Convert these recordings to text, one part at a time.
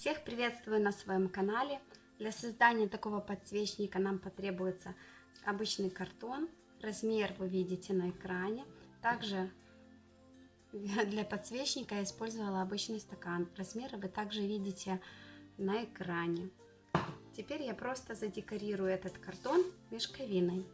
Всех приветствую на своем канале. Для создания такого подсвечника нам потребуется обычный картон. Размер вы видите на экране. Также для подсвечника я использовала обычный стакан. Размеры вы также видите на экране. Теперь я просто задекорирую этот картон мешковиной.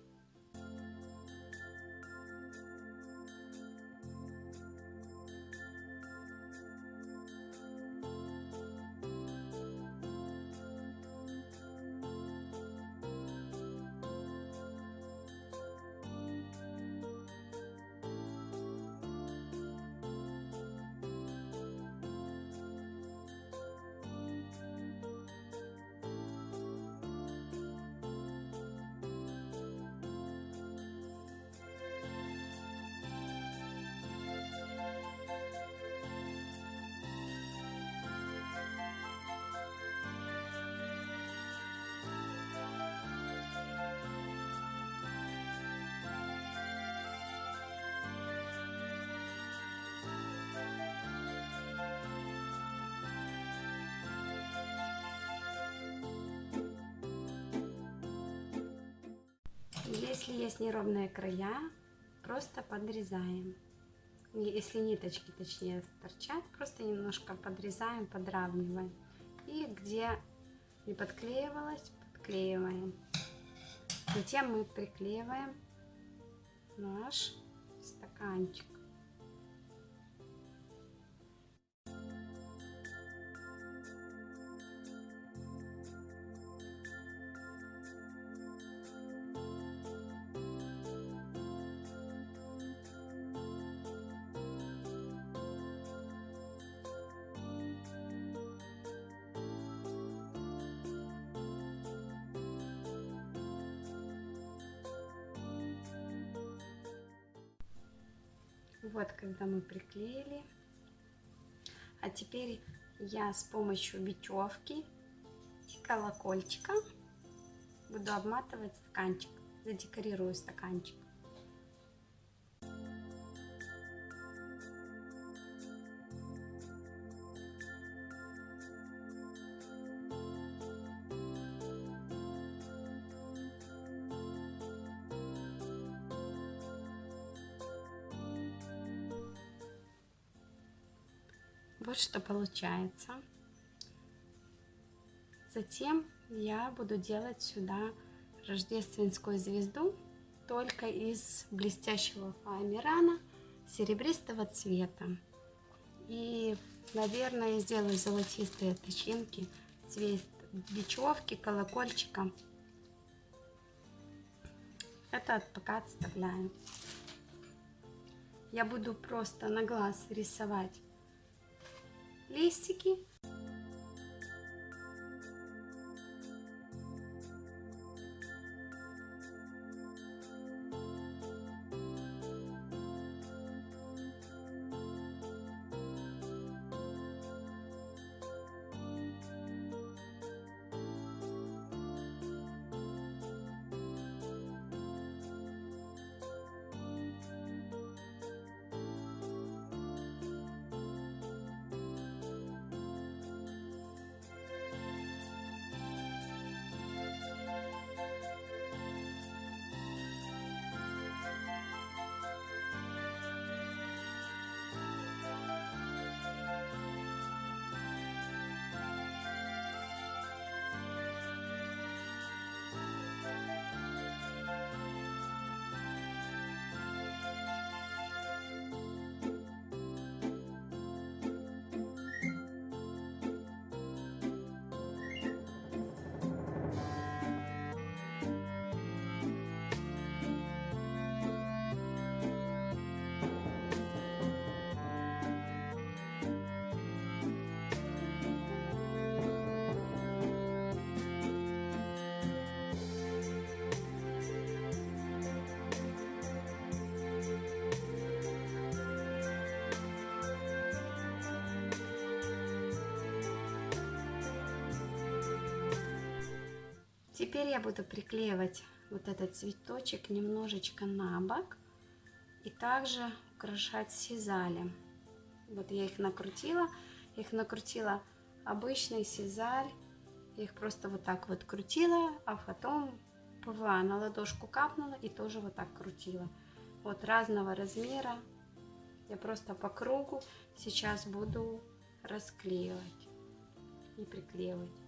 Если есть неровные края, просто подрезаем. Если ниточки, точнее, торчат, просто немножко подрезаем, подравниваем. И где не подклеивалось, подклеиваем. Затем мы приклеиваем наш стаканчик. Вот, когда мы приклеили. А теперь я с помощью бечевки и колокольчика буду обматывать стаканчик. Задекорирую стаканчик. Вот что получается. Затем я буду делать сюда рождественскую звезду только из блестящего фоамирана серебристого цвета. И, наверное, сделаю золотистые тычинки, цвет бечевки, колокольчика. Это пока отставляю. Я буду просто на глаз рисовать листики. Теперь я буду приклеивать вот этот цветочек немножечко на бок и также украшать сизали. Вот я их накрутила, их накрутила обычный сизаль. Их просто вот так вот крутила, а потом ПВА на ладошку капнула и тоже вот так крутила. Вот разного размера. Я просто по кругу сейчас буду расклеивать и приклеивать.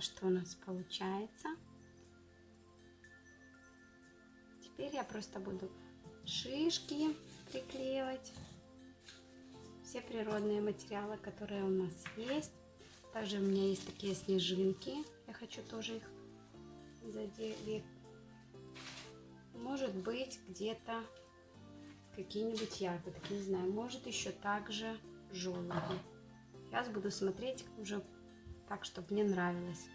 Что у нас получается. Теперь я просто буду шишки приклеивать. Все природные материалы, которые у нас есть. Также у меня есть такие снежинки. Я хочу тоже их заделить. Может быть где-то какие-нибудь ягодки, не знаю. Может еще также желуди. Сейчас буду смотреть уже так, чтобы мне нравилось.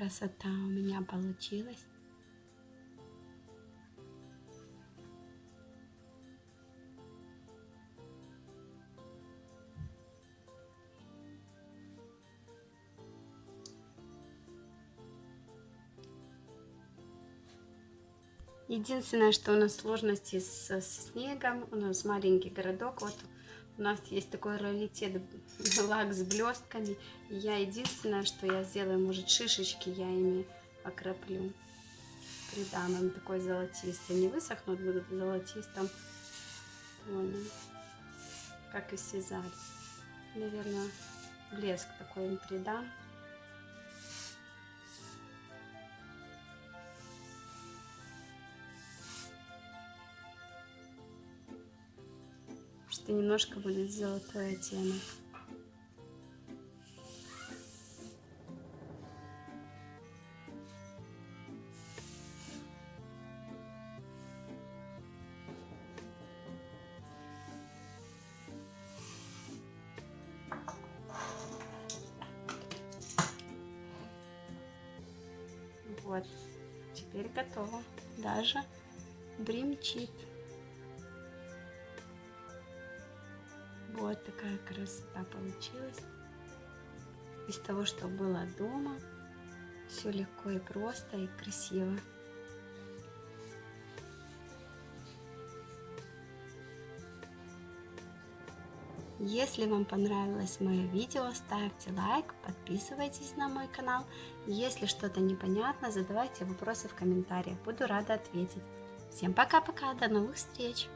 Красота у меня получилась. Единственное, что у нас сложности с, с снегом, у нас маленький городок, вот у нас есть такой раритет лак с блестками. Я единственное, что я сделаю, может шишечки я ими окроплю. придам им такой золотистый. Не высохнут, будут в золотистом как и сизаль. Наверное, блеск такой им придам. Что немножко будет золотой оттенок. Вот, теперь готово. Даже бримчит. Вот такая красота получилась. Из того, что было дома. Все легко и просто и красиво. Если вам понравилось мое видео, ставьте лайк, подписывайтесь на мой канал. Если что-то непонятно, задавайте вопросы в комментариях, буду рада ответить. Всем пока-пока, до новых встреч!